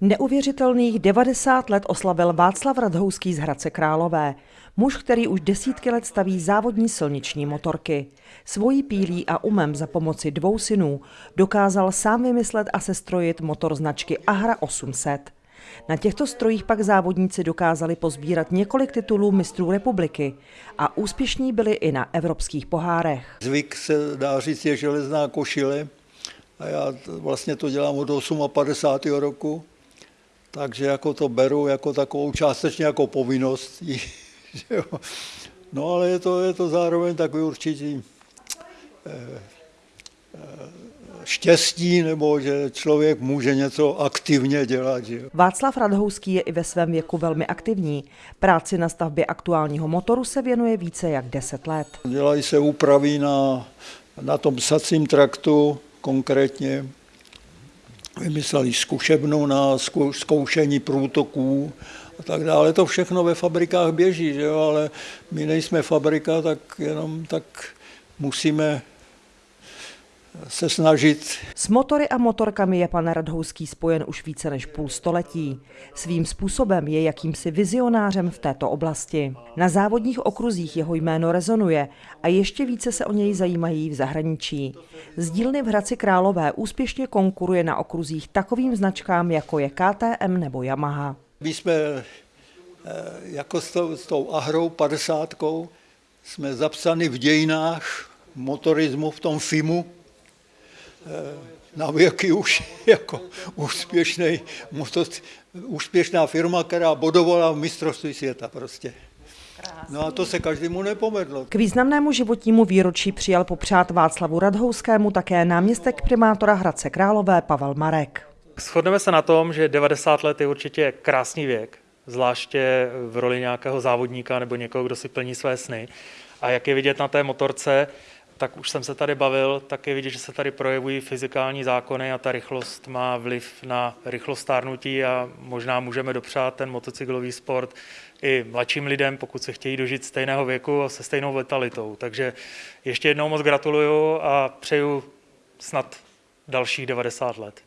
Neuvěřitelných 90 let oslavil Václav Radhouský z Hradce Králové. Muž, který už desítky let staví závodní silniční motorky. Svojí pílí a umem za pomoci dvou synů dokázal sám vymyslet a sestrojit motor značky Ahra 800. Na těchto strojích pak závodníci dokázali pozbírat několik titulů mistrů republiky a úspěšní byli i na evropských pohárech. Zvyk se dá říct je železná košile a já vlastně to dělám od 58. roku takže jako to beru jako takovou částečně jako povinnost. No ale je to, je to zároveň takový určitý eh, eh, štěstí, nebo že člověk může něco aktivně dělat. Že? Václav Radhouský je i ve svém věku velmi aktivní. Práci na stavbě aktuálního motoru se věnuje více jak 10 let. Dělají se úpravy na, na tom sacím traktu konkrétně vymysleli zkušebnu na zkoušení průtoků a tak dále. To všechno ve fabrikách běží, že jo? ale my nejsme fabrika, tak jenom tak musíme se snažit. S motory a motorkami je pan Radhouský spojen už více než půl století. Svým způsobem je jakýmsi vizionářem v této oblasti. Na závodních okruzích jeho jméno rezonuje a ještě více se o něj zajímají v zahraničí. Z dílny v Hradci Králové úspěšně konkuruje na okruzích takovým značkám, jako je KTM nebo Yamaha. My jsme eh, jako s tou, s tou Ahrou 50 jsme zapsani v dějinách motorismu v tom FIMu, na věky už jako úspěšný, úspěšná firma, která bodovala v mistrovství světa prostě. No a to se každému nepovedlo. K významnému životnímu výročí přijal popřát Václavu Radhouskému také náměstek primátora Hradce Králové Pavel Marek. Shodneme se na tom, že 90 let je určitě krásný věk, zvláště v roli nějakého závodníka nebo někoho, kdo si plní své sny. A jak je vidět na té motorce, tak už jsem se tady bavil, tak je vidět, že se tady projevují fyzikální zákony a ta rychlost má vliv na rychlost stárnutí a možná můžeme dopřát ten motocyklový sport i mladším lidem, pokud se chtějí dožít stejného věku a se stejnou letalitou. Takže ještě jednou moc gratuluju a přeju snad dalších 90 let.